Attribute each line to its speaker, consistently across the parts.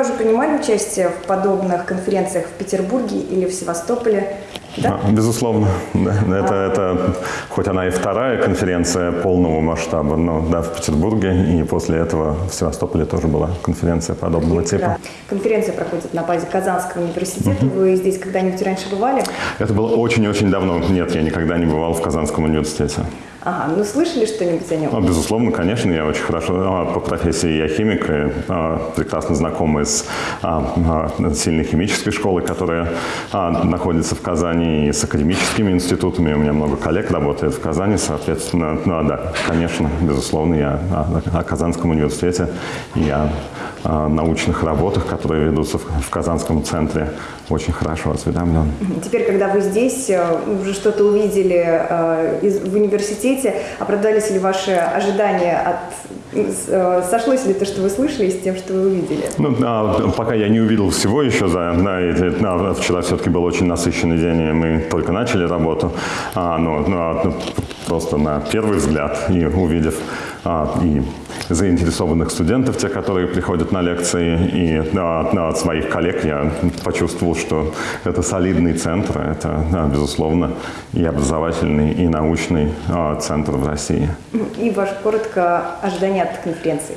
Speaker 1: уже принимали участие в подобных конференциях в Петербурге или в Севастополе? Да?
Speaker 2: А, Безусловно. Это, это, хоть она и вторая конференция полного масштаба, но да, в Петербурге, и после этого в Севастополе тоже была конференция подобного
Speaker 1: Да.
Speaker 2: типа.
Speaker 1: Конференция проходит на базе Казанского университета. Вы здесь когда-нибудь раньше бывали?
Speaker 2: Это было очень-очень давно. Нет, я никогда не бывал в Казанском университете.
Speaker 1: Ага, ну слышали что-нибудь о нем?
Speaker 2: Ну, безусловно, конечно, я очень хорошо а, по профессии я химик, и, а, прекрасно знакомый с а, а, сильной химической школой, которая а, находится в Казани, и с академическими институтами. У меня много коллег работает в Казани, соответственно, ну, а, да, конечно, безусловно, я о, о Казанском университете и о, научных работах, которые ведутся в, в Казанском центре, очень хорошо осведомлен.
Speaker 1: Теперь, когда вы здесь, э, уже что-то увидели э, из- в университете, оправдались ли ваши ожидания от... э, Сошлось ли то, что вы слышали, с тем, что вы увидели?
Speaker 2: Ну, а, пока я не увидел всего еще за на на- вчера все-таки был очень насыщенный день, и мы только начали работу. А, ну, просто на первый взгляд и увидев а, и заинтересованных студентов, те, которые приходят на лекции, и а, от своих коллег я почувствовал, что это солидный центр, это, да, безусловно, и образовательный, и научный а, центр в России.
Speaker 1: И ваше коротко ожидание от конференции.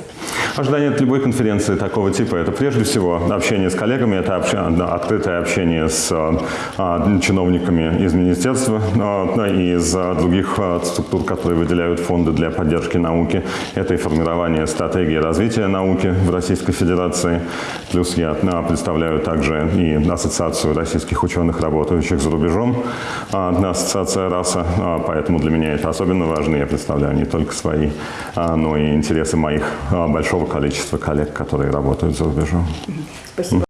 Speaker 2: Ожидание от любой конференции такого типа – это прежде всего общение с коллегами, это открытое общение с а, чиновниками из министерства а, и из а, других а, структур, которые выделяют фонды для поддержки науки. Это и формирование стратегии развития науки в Российской Федерации. Плюс я а, представляю также и Ассоциацию российских ученых, работающих за рубежом, а, Ассоциация РАСА, а, поэтому для меня это особенно важно. Я представляю не только свои, а, но и интересы моих а, большого количества коллег, которые работают за рубежом.
Speaker 1: Спасибо.